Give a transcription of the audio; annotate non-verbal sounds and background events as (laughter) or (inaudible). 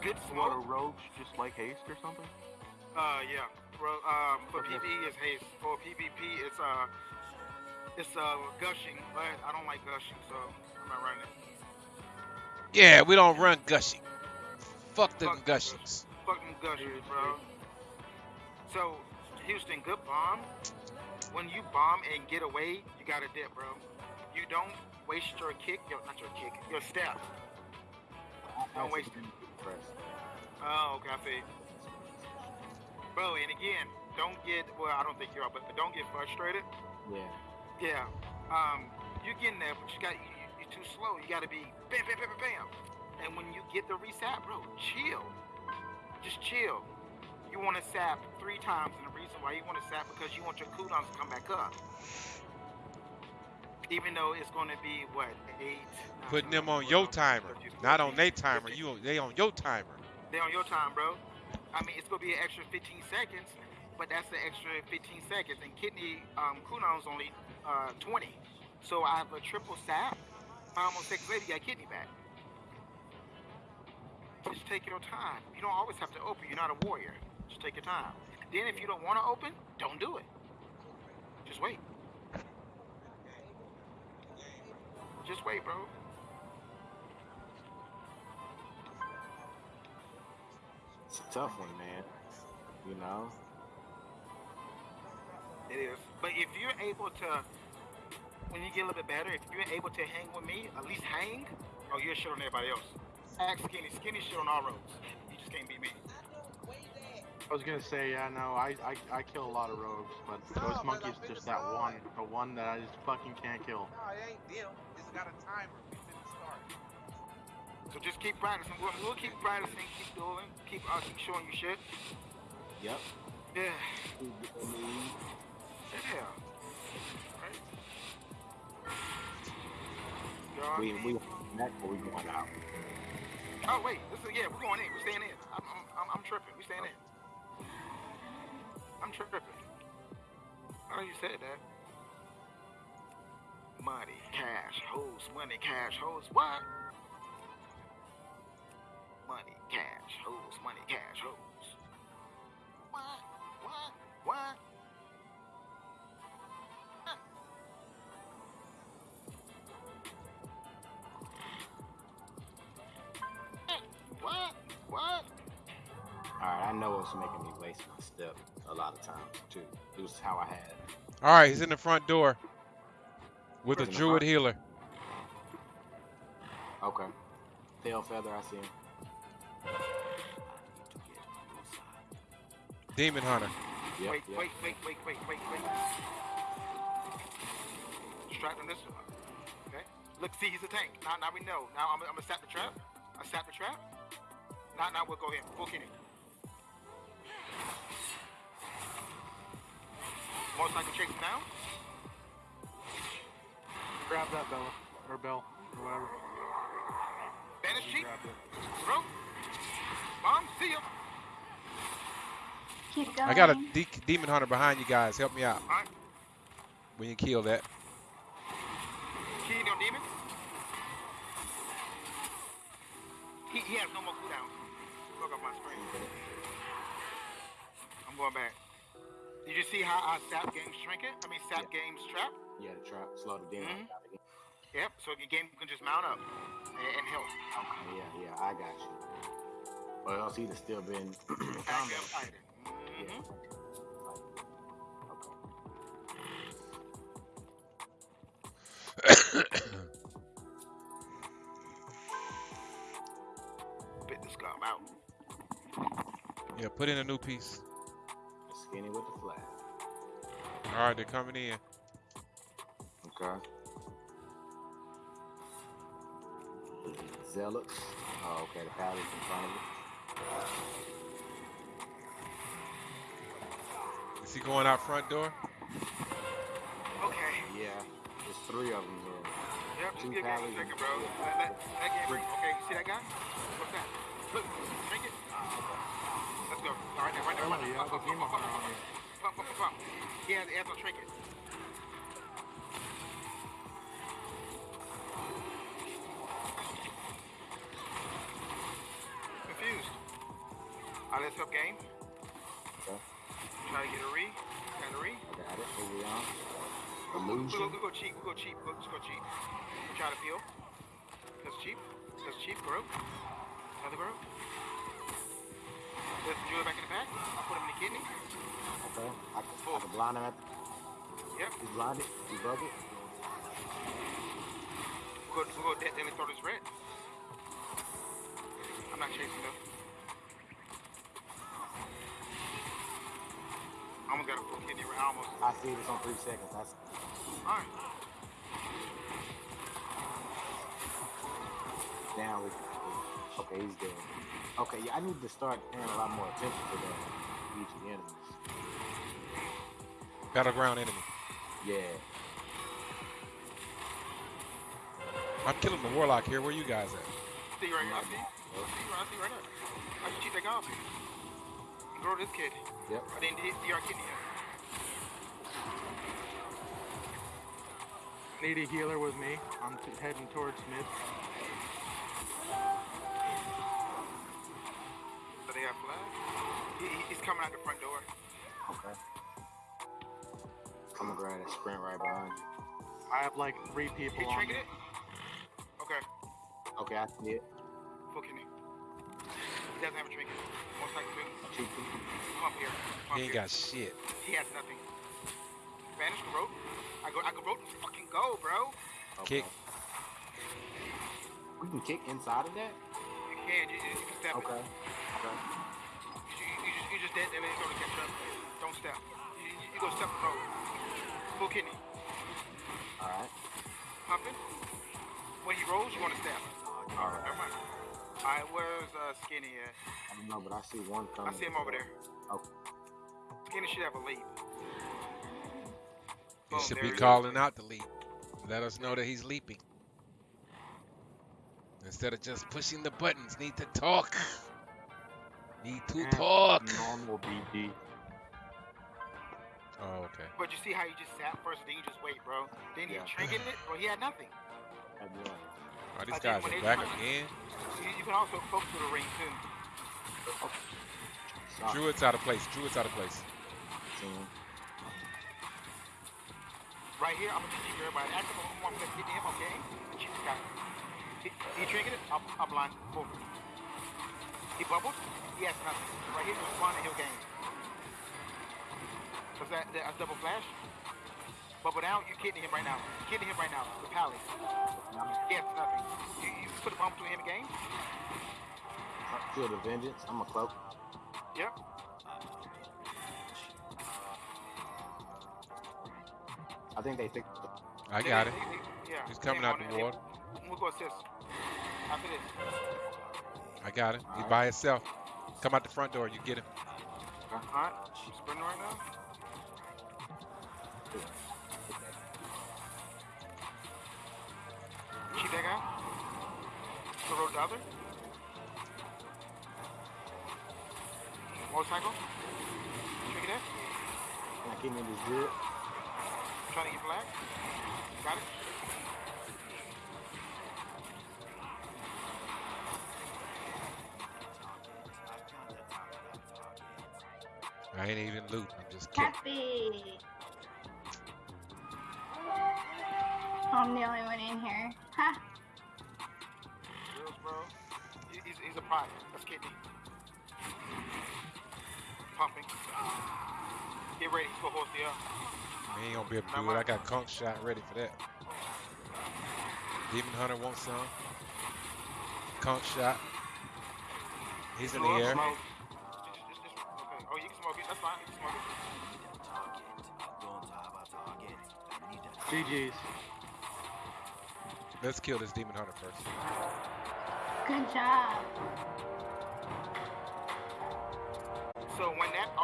good Water smoke. roach, just like haste or something. Uh, yeah. Bro, um, for Okay. PvE it's haste. For PvP it's uh, it's uh gushing, but I don't like gushing, so I'm not running it. Yeah, we don't run gushing. Fuck the Fuck gushings. Fucking gushers, bro. So, Houston, good bomb. When you bomb and get away, you gotta dip, bro. You don't waste your kick, your not your kick, your step. Don't waste it. Oh, okay, I you. Bro, and again, don't get well. I don't think you are, but don't get frustrated. Yeah. Yeah. Um, you're getting there, but you got you, you're too slow. You got to be bam, bam, bam, bam, bam. And when you get the reset, bro, chill. Just chill. You want to sap three times, and the reason why you want to sap because you want your cooldowns to come back up. Even though it's going to be what eight. Putting them on your timer, not on their timer. 15. You they on your timer. They on your time, bro. I mean, it's gonna be an extra 15 seconds, but that's an extra 15 seconds. And kidney um, cooldown's only uh, 20. So I have a triple sap. Five more seconds later, you got kidney back. Just take your time. You don't always have to open. You're not a warrior. Just take your time. Then if you don't want to open, don't do it. Just wait. Just wait, bro. It's a tough one, man. You know? It is. But if you're able to, when you get a little bit better, if you're able to hang with me, at least hang, oh, you're shit on everybody else. Ask Skinny. Skinny shit on all roads. You just can't beat me. I was gonna say, yeah, no, I, I, I kill a lot of rogues, but Ghost Monkey's just that one, the one that I just fucking can't kill. No, it ain't them. It's got a timer. It's in the start. So just keep practicing. We'll, we'll keep practicing, keep doing, keep uh, keep showing you shit. Yep. Yeah. Yeah. Right. God. We we next or we going out. Oh wait, this is yeah. We're going in. We're staying in. I'm I'm, I'm, I'm tripping. We staying in. I'm tripping. Oh, you said that. Money, cash, hoes, money, cash, hoes. What? Money, cash, hoes, money, cash, hoes. What? What? What? What? What? Alright, I know it's making me waste my step a lot of times too. It was how I had. All right, he's in the front door with a druid front? healer. Okay. Tail feather, I see him. Demon hunter. Yep, wait, yep. wait, wait, wait, wait, wait, wait. Distract on this one. Okay. Look, see, he's a tank. Now, now we know. Now I'm, I'm gonna sap the trap. I sap the trap. Now, now we'll go in. Full kidney. Motorcycle chase him down. Grab that Bella, or Bell, or whatever. Banish cheek. Grab it. Bro. Mom, see ya. Keep going. I got a de- demon hunter behind you guys. Help me out Alright. when you kill that. Key on demon. He, he has no more cooldowns. Look up my screen. I'm going back. Did you see how I sap games trinket? I mean sap games trap? Yeah, the trap. Slow the demon Mhm. Yep, so your game can just mount up and, and help. Okay, yeah, yeah, I got you. Or else he'd have still been (clears throat) Back combo. fighting. Yeah. Mhm. Okay. Bit this gum out. Yeah, put in a new piece. Skinny with the flag. All right, they're coming in. Okay. Zealots. Oh, okay, the palace in front of it. Is he going out front door? Okay. Yeah, there's three of them here. Yep, just Two give me a second, bro. Let, let, that game bring. Okay, you see that guy? What's that? Look, drink it. Let's go. All right, now, right now, Bella, right you now. Pump. He has, he has no trinket. Confused. Alright, let's help game. Okay. Try to get a re. Got a re. I got it. Here we are. We go, Illusion. we go cheap. We go cheap. We go, let's go cheap. Try to peel. That's cheap. That's cheap. Grow. Another grow. Let's drill it back in the back. I'll put him in the kidney. Okay. I can, I can blind him at Yep. He's blinded. He's broken. We'll go, we'll go dead, then let's throw this red. I'm not chasing though. I almost got a full kidney. I almost. I see this on three seconds. That's Alright. down. We, okay, he's dead. Okay, yeah, I need to start paying a lot more attention to that. Each of the enemies. Battleground enemy. Yeah. I'm killing the warlock here. Where you guys at? See you right here. I see. you. I see you. I see you right there. I should cheat that guy off you. Grow this kid. Yep. I didn't hit DR kidney yet. Need a healer with me. I'm heading towards Smith. Got flag. He, he- he's coming out the front door. Okay. I'm gonna grab that sprint right behind you. I have like three people He on triggered me. it. Okay. Okay, I see it. Full kidney. He doesn't have a trinket. Most likely. Come up here. Come up He ain't here. got shit. He has nothing. Spanish can rope. I go. I go rope. And fucking go, bro. Kick. We can kick inside of that? You can. You, you, you can step. Okay. It. Okay. And then it's gonna catch up. Don't step. You, you, you go step and roll. Full kidney. Alright. Pumping. When he rolls, you want to step. Alright. Never mind. Alright, where's uh, Skinny at? I don't know, but I see one coming. I see him over there. Okay. Skinny should have a lead. He Boom, should be calling out the leap. Let us know that he's leaping. Instead of just pushing the buttons, need to talk. Need to Eh, talk. Normal BD. Oh, okay. But you see how you just sat first, then you just wait, bro. Then he Yeah. trinketed it, bro. He had nothing. Had one. Oh, these guys are back try- again. You, you can also focus to the ring too. Sorry. Druid's out of place. Druid's out of place. See. Right here, I'm gonna teach you everybody. Ask him who wants to get him, okay? Shoot the guy. He, he trinketed it, I'll, I'll blind. Boom. He bubbled, he has nothing. Right here, just spawn and he'll gain. Was that, that a double flash? Bubble down, you're kidding him right now. kidding him right now. The pally. He has nothing. You, you put a bomb to him again? Field of Vengeance. I'm a cloak. Yep. I think they think. I got it. They- they- they- yeah. He's coming They out on the it. water. We'll go assist. After this. I got it. He's by himself. Come out the front door. You get him. Alright. I'm sprinting right now. Shoot that guy. The road the other. Motorcycle. Check it out. I keep me this good? Trying to get black. Got it. I ain't even loot. I'm just killing. Happy. I'm the only one in here. Ha! Girls, bro. He's, he's a pot. That's kidney. Pumping. Ah. Get ready. for gonna hold up. He ain't gonna be able to do it. I got conch shot ready for that. Demon Hunter wants some. Conch shot. He's in the air. Smoke it. That's fine. You can smoke it. GG's. Let's kill this Demon Hunter first. Good job. So when that